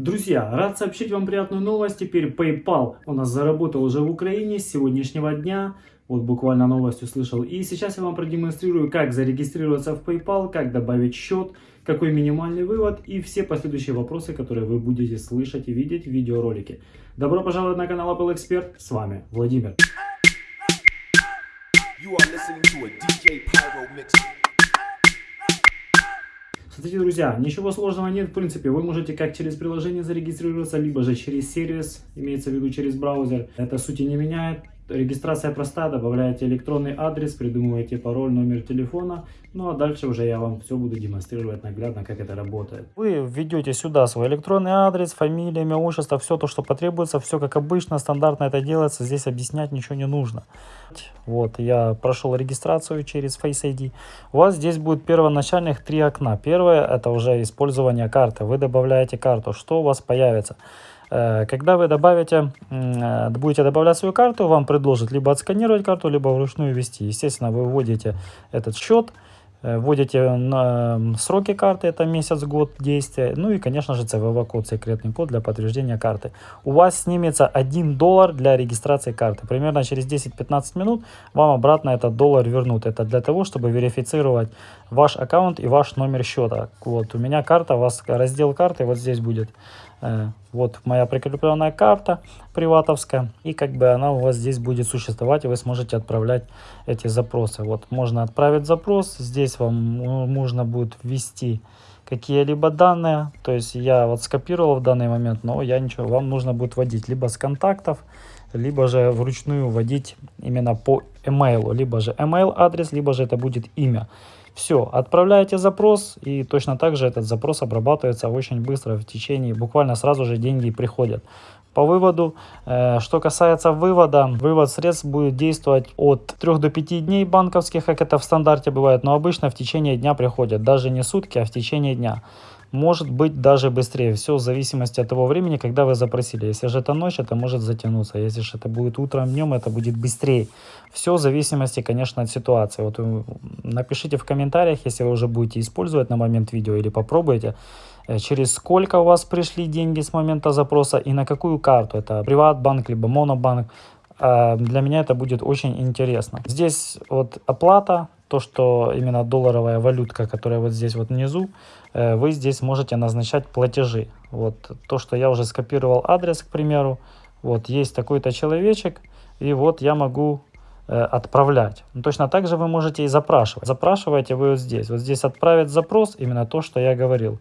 Друзья, рад сообщить вам приятную новость. Теперь PayPal у нас заработал уже в Украине с сегодняшнего дня. Вот буквально новость услышал. И сейчас я вам продемонстрирую, как зарегистрироваться в PayPal, как добавить счет, какой минимальный вывод и все последующие вопросы, которые вы будете слышать и видеть в видеоролике. Добро пожаловать на канал Apple Expert. С вами Владимир. You are listening to a DJ Pyro mix. Смотрите, друзья, ничего сложного нет. В принципе, вы можете как через приложение зарегистрироваться, либо же через сервис, имеется в виду через браузер. Это сути не меняет. Регистрация проста, добавляете электронный адрес, придумываете пароль, номер телефона. Ну а дальше уже я вам все буду демонстрировать наглядно, как это работает. Вы введете сюда свой электронный адрес, фамилия, имя, отчество, все то, что потребуется, все как обычно, стандартно это делается, здесь объяснять ничего не нужно. Вот, я прошел регистрацию через Face ID. У вас здесь будет первоначальных три окна. Первое, это уже использование карты. Вы добавляете карту. Что у вас появится? Э, когда вы добавите, э, будете добавлять свою карту, вам предложат либо отсканировать карту, либо вручную ввести. Естественно, вы вводите этот счет, э, вводите сроки карты, это месяц, год действия, ну и, конечно же, CVV-код, секретный код для подтверждения карты. У вас снимется 1 доллар для регистрации карты. Примерно через 10-15 минут вам обратно этот доллар вернут. Это для того, чтобы верифицировать ваш аккаунт и ваш номер счета. Вот, у меня карта, у вас раздел карты вот здесь будет. Э, вот моя прикрепленная карта приватовская. И как бы она у вас здесь будет существовать, и вы сможете отправлять эти запросы. Вот можно отправить запрос. Здесь вам нужно будет ввести какие-либо данные. То есть я вот скопировал в данный момент, но я ничего. Вам нужно будет вводить либо с контактов, либо же вручную вводить именно по email. Либо же email адрес, либо же это будет имя. Все, отправляете запрос, и точно так же этот запрос обрабатывается очень быстро, в течение, буквально сразу же деньги приходят. По выводу, э, что касается вывода, вывод средств будет действовать от 3 до 5 дней банковских, как это в стандарте бывает, но обычно в течение дня приходят, даже не сутки, а в течение дня может быть даже быстрее. Все в зависимости от того времени, когда вы запросили. Если же это ночь, это может затянуться. Если же это будет утром, днем, это будет быстрее. Все в зависимости, конечно, от ситуации. Вот напишите в комментариях, если вы уже будете использовать на момент видео или попробуйте, э, через сколько у вас пришли деньги с момента запроса и на какую карту. Это приватбанк, либо монобанк. А, для меня это будет очень интересно. Здесь вот оплата, то, что именно долларовая валютка, которая вот здесь вот внизу, э, вы здесь можете назначать платежи. Вот то, что я уже скопировал адрес, к примеру, вот есть такой-то человечек, и вот я могу э, отправлять. Но точно так же вы можете и запрашивать. Запрашиваете вы вот здесь. Вот здесь отправить запрос, именно то, что я говорил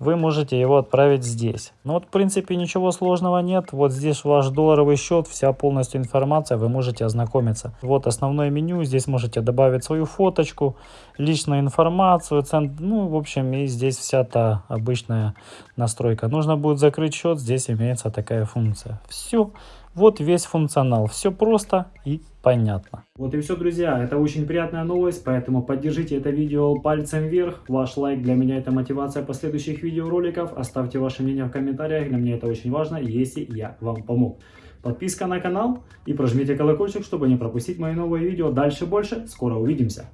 вы можете его отправить здесь. Ну вот, в принципе, ничего сложного нет. Вот здесь ваш долларовый счет, вся полностью информация, вы можете ознакомиться. Вот основное меню, здесь можете добавить свою фоточку, личную информацию, цент... ну, в общем, и здесь вся та обычная настройка. Нужно будет закрыть счет, здесь имеется такая функция. Все. Вот весь функционал. Все просто и понятно. Вот и все, друзья. Это очень приятная новость, поэтому поддержите это видео пальцем вверх. Ваш лайк для меня это мотивация последующих видеороликов. Оставьте ваше мнение в комментариях. Для меня это очень важно, если я вам помог. Подписка на канал и прожмите колокольчик, чтобы не пропустить мои новые видео. Дальше больше. Скоро увидимся.